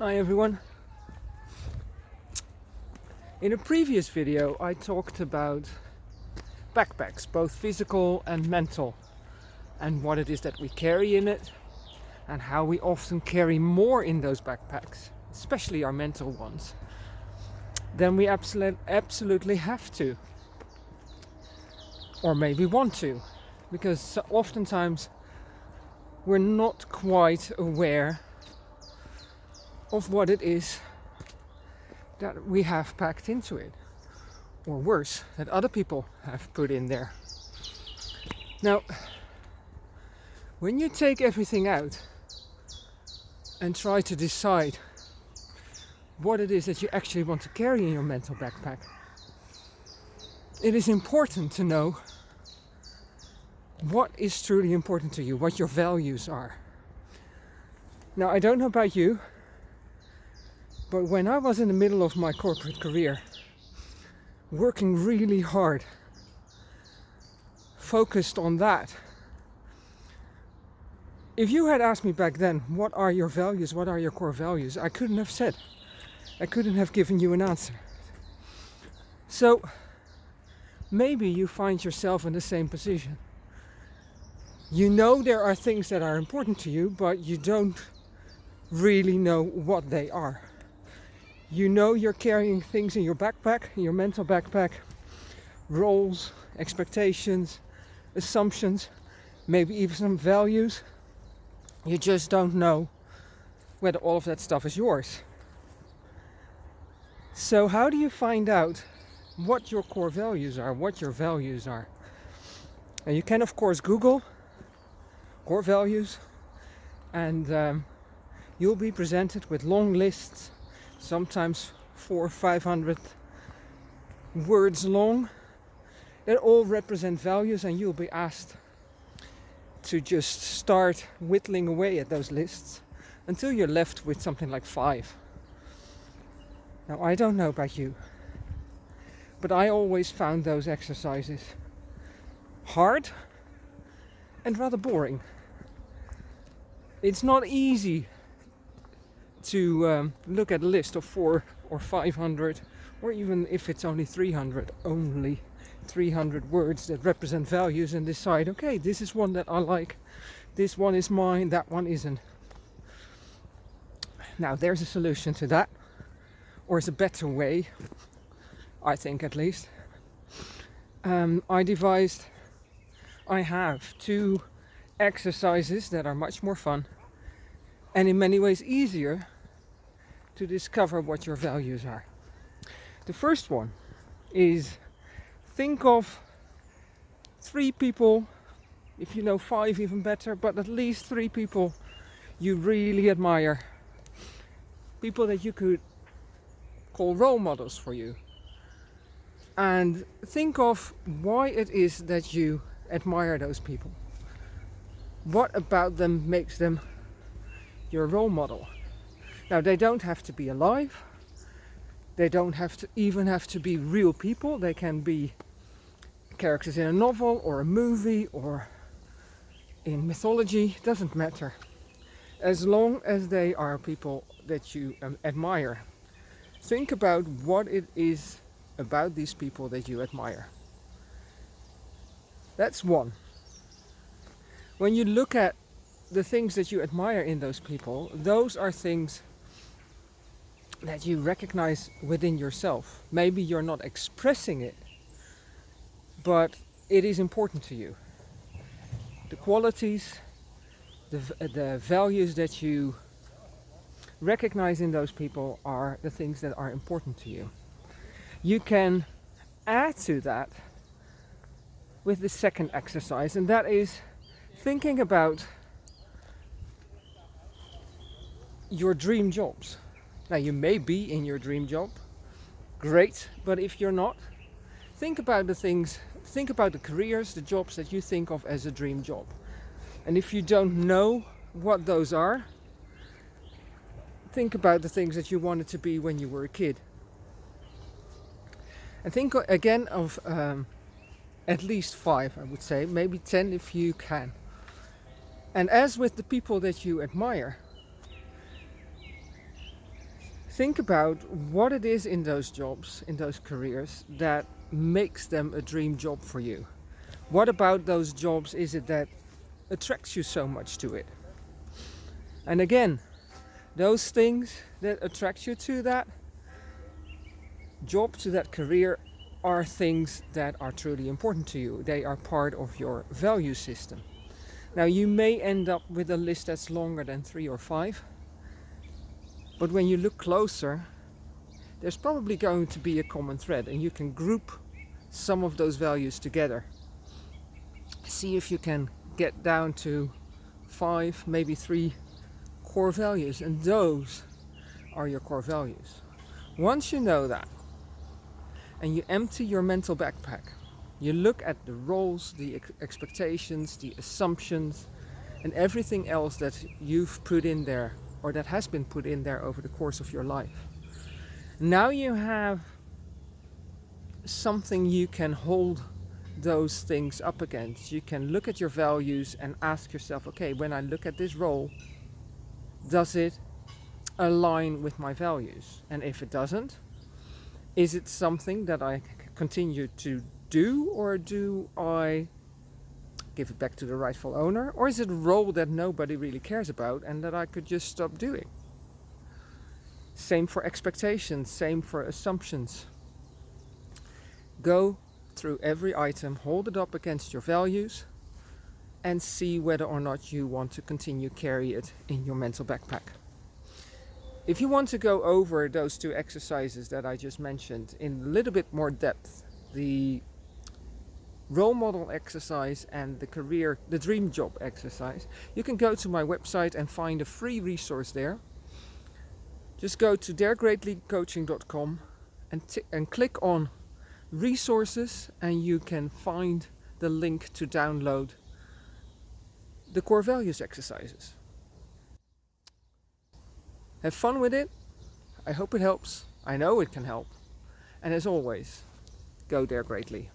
Hi everyone. In a previous video I talked about backpacks, both physical and mental, and what it is that we carry in it, and how we often carry more in those backpacks, especially our mental ones, than we absolute, absolutely have to. Or maybe want to, because oftentimes we're not quite aware of what it is that we have packed into it or worse that other people have put in there. Now when you take everything out and try to decide what it is that you actually want to carry in your mental backpack it is important to know what is truly important to you what your values are. Now I don't know about you but when I was in the middle of my corporate career, working really hard, focused on that, if you had asked me back then, what are your values, what are your core values, I couldn't have said. I couldn't have given you an answer. So maybe you find yourself in the same position. You know there are things that are important to you, but you don't really know what they are you know you're carrying things in your backpack, in your mental backpack, roles, expectations, assumptions, maybe even some values. You just don't know whether all of that stuff is yours. So how do you find out what your core values are, what your values are? And you can of course Google core values and um, you'll be presented with long lists sometimes four or five hundred words long that all represent values and you'll be asked to just start whittling away at those lists until you're left with something like five. Now I don't know about you, but I always found those exercises hard and rather boring. It's not easy to um, look at a list of four or 500 or even if it's only 300 only 300 words that represent values and decide okay this is one that I like. This one is mine that one isn't. Now there's a solution to that or is a better way I think at least. Um, I devised I have two exercises that are much more fun and in many ways easier to discover what your values are. The first one is think of three people, if you know five even better, but at least three people you really admire. People that you could call role models for you. And think of why it is that you admire those people. What about them makes them your role model? Now they don't have to be alive. They don't have to even have to be real people. They can be characters in a novel or a movie or in mythology, doesn't matter. As long as they are people that you um, admire. Think about what it is about these people that you admire. That's one. When you look at the things that you admire in those people, those are things that you recognize within yourself. Maybe you're not expressing it, but it is important to you. The qualities, the, uh, the values that you recognize in those people are the things that are important to you. You can add to that with the second exercise and that is thinking about your dream jobs now you may be in your dream job, great, but if you're not, think about the things, think about the careers, the jobs that you think of as a dream job. And if you don't know what those are, think about the things that you wanted to be when you were a kid. And think again of um, at least five, I would say, maybe 10 if you can. And as with the people that you admire, think about what it is in those jobs, in those careers, that makes them a dream job for you. What about those jobs is it that attracts you so much to it? And again, those things that attract you to that job, to that career, are things that are truly important to you. They are part of your value system. Now you may end up with a list that's longer than three or five, but when you look closer, there's probably going to be a common thread and you can group some of those values together. See if you can get down to five, maybe three core values and those are your core values. Once you know that and you empty your mental backpack, you look at the roles, the ex expectations, the assumptions and everything else that you've put in there or that has been put in there over the course of your life. Now you have something you can hold those things up against. You can look at your values and ask yourself, okay, when I look at this role, does it align with my values? And if it doesn't, is it something that I continue to do or do I give it back to the rightful owner? Or is it a role that nobody really cares about and that I could just stop doing? Same for expectations, same for assumptions. Go through every item, hold it up against your values and see whether or not you want to continue carry it in your mental backpack. If you want to go over those two exercises that I just mentioned in a little bit more depth, the role model exercise and the career, the dream job exercise, you can go to my website and find a free resource there. Just go to daregreatlycoaching.com and, and click on resources and you can find the link to download the core values exercises. Have fun with it. I hope it helps. I know it can help. And as always, go dare greatly.